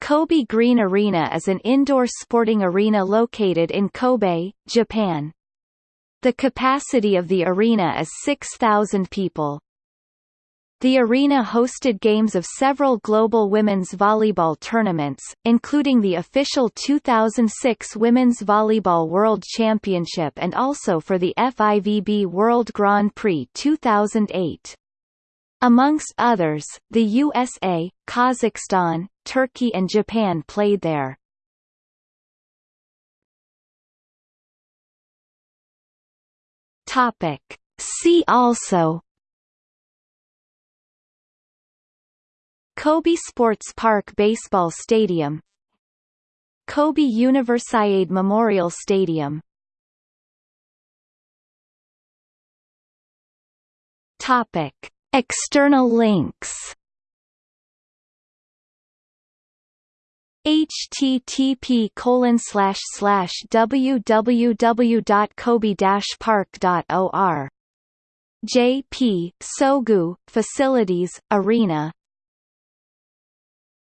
Kobe Green Arena is an indoor sporting arena located in Kobe, Japan. The capacity of the arena is 6,000 people. The arena hosted games of several global women's volleyball tournaments, including the official 2006 Women's Volleyball World Championship and also for the FIVB World Grand Prix 2008. Amongst others, the USA, Kazakhstan, Turkey and Japan played there. Topic. See also Kobe Sports Park Baseball Stadium Kobe Universiade Memorial Stadium Topic. External links. http colon slash slash www.kobe-park.or JP, Sogu, Facilities, Arena